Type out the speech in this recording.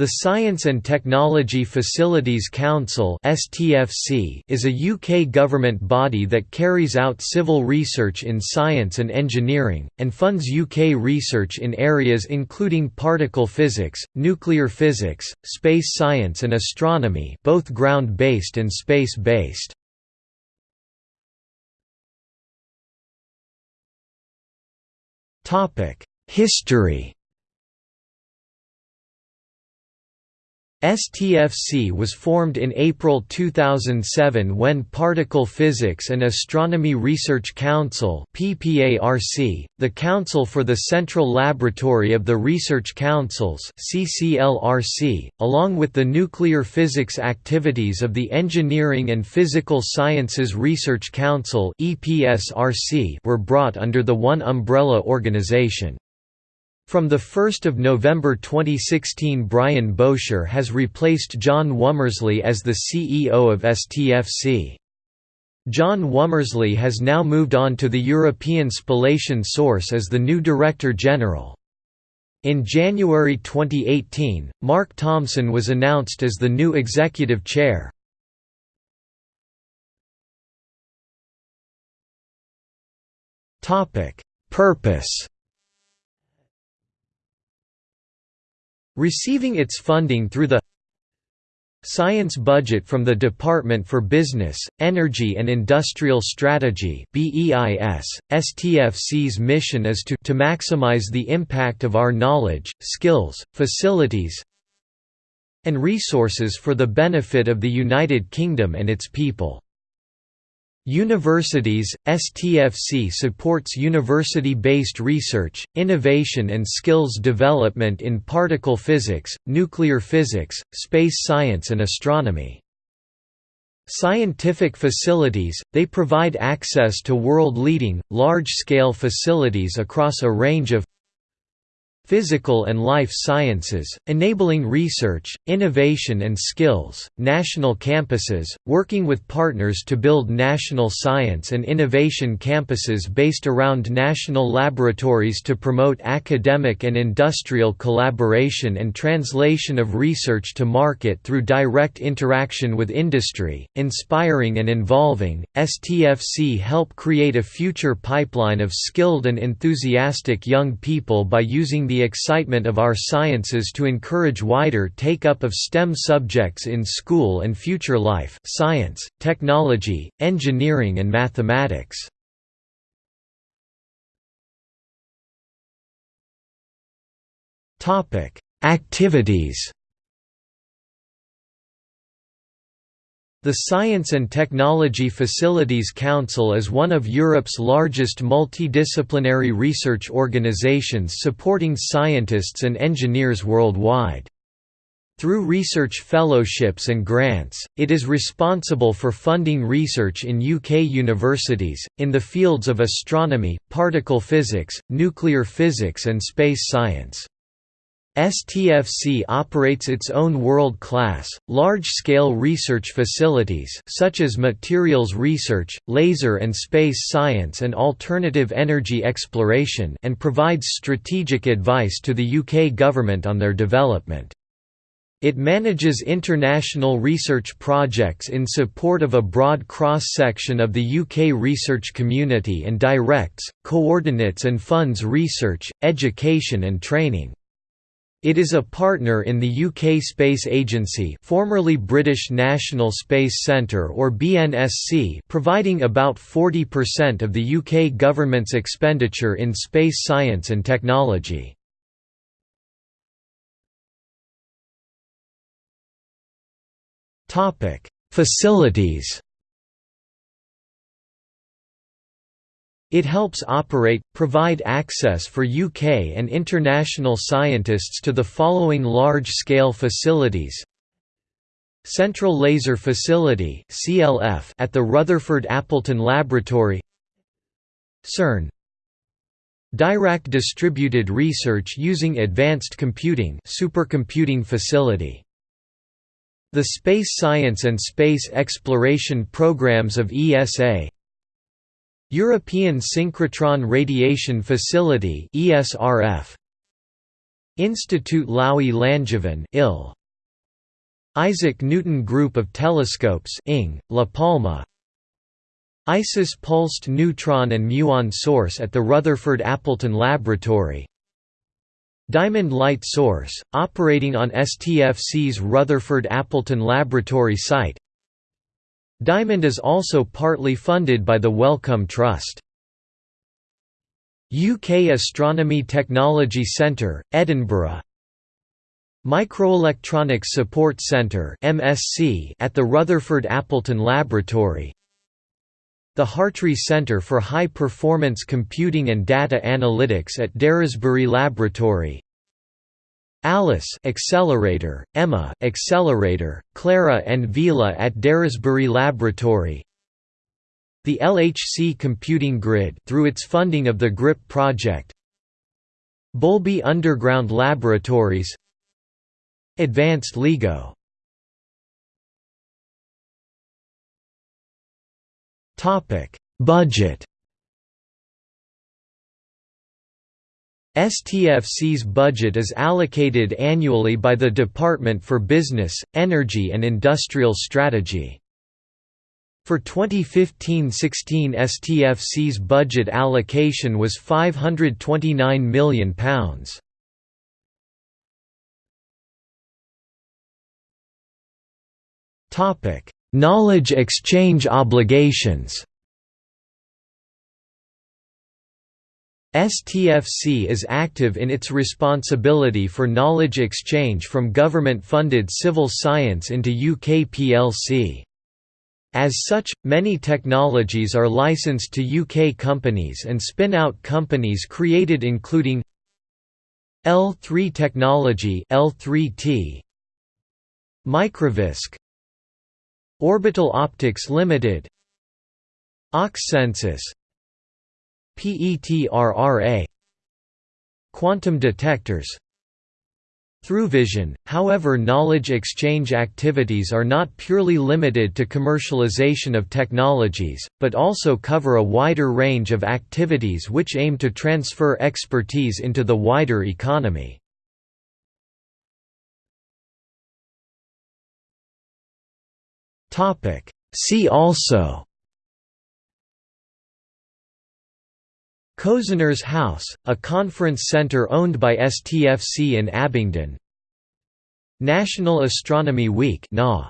The Science and Technology Facilities Council is a UK government body that carries out civil research in science and engineering, and funds UK research in areas including particle physics, nuclear physics, space science and astronomy both ground-based and space-based. History STFC was formed in April 2007 when Particle Physics and Astronomy Research Council the Council for the Central Laboratory of the Research Councils along with the nuclear physics activities of the Engineering and Physical Sciences Research Council were brought under the one umbrella organization. From 1 November 2016 Brian Bowsher has replaced John Womersley as the CEO of STFC. John Womersley has now moved on to the European Spallation Source as the new Director General. In January 2018, Mark Thompson was announced as the new Executive Chair. Purpose Receiving its funding through the Science Budget from the Department for Business, Energy and Industrial Strategy STFC's mission is to, to maximize the impact of our knowledge, skills, facilities and resources for the benefit of the United Kingdom and its people. Universities, STFC supports university-based research, innovation and skills development in particle physics, nuclear physics, space science and astronomy. Scientific facilities, they provide access to world-leading, large-scale facilities across a range of physical and life sciences, enabling research, innovation and skills, national campuses, working with partners to build national science and innovation campuses based around national laboratories to promote academic and industrial collaboration and translation of research to market through direct interaction with industry, inspiring and involving. STFC help create a future pipeline of skilled and enthusiastic young people by using the excitement of our sciences to encourage wider take-up of STEM subjects in school and future life science, technology, engineering and mathematics. Activities The Science and Technology Facilities Council is one of Europe's largest multidisciplinary research organizations supporting scientists and engineers worldwide. Through research fellowships and grants, it is responsible for funding research in UK universities, in the fields of astronomy, particle physics, nuclear physics and space science. STFC operates its own world-class, large-scale research facilities such as materials research, laser and space science and alternative energy exploration and provides strategic advice to the UK government on their development. It manages international research projects in support of a broad cross-section of the UK research community and directs, coordinates and funds research, education and training. It is a partner in the UK Space Agency formerly British National Space Centre or BNSC providing about 40% of the UK government's expenditure in space science and technology. Facilities It helps operate, provide access for UK and international scientists to the following large-scale facilities. Central Laser Facility at the Rutherford Appleton Laboratory. CERN. Dirac Distributed Research Using Advanced Computing supercomputing facility. The Space Science and Space Exploration Programs of ESA European Synchrotron Radiation Facility ESRF Institut Laue Langevin IL Isaac Newton Group of Telescopes Ing, La Palma. ISIS Pulsed Neutron and Muon Source at the Rutherford Appleton Laboratory. Diamond Light Source, operating on STFC's Rutherford Appleton Laboratory site Diamond is also partly funded by the Wellcome Trust. UK Astronomy Technology Centre, Edinburgh. Microelectronics Support Centre at the Rutherford Appleton Laboratory. The Hartree Centre for High Performance Computing and Data Analytics at Daresbury Laboratory Alice Accelerator, Emma Accelerator, Clara and VELA at Daresbury Laboratory. The LHC Computing Grid through its funding of the GridPP project. Boulby Underground Laboratories. Advanced LIGO Budget STFC's budget is allocated annually by the Department for Business, Energy and Industrial Strategy. For 2015–16 STFC's budget allocation was £529 million. Knowledge exchange obligations STFC is active in its responsibility for knowledge exchange from government-funded civil science into UK plc. As such, many technologies are licensed to UK companies and spin-out companies created including L3 Technology L3T, Microvisk Orbital Optics Limited Oxsensis PETRRA Quantum detectors. ThruVision, however knowledge exchange activities are not purely limited to commercialization of technologies, but also cover a wider range of activities which aim to transfer expertise into the wider economy. See also Cosener's House, a conference centre owned by STFC in Abingdon. National Astronomy Week NA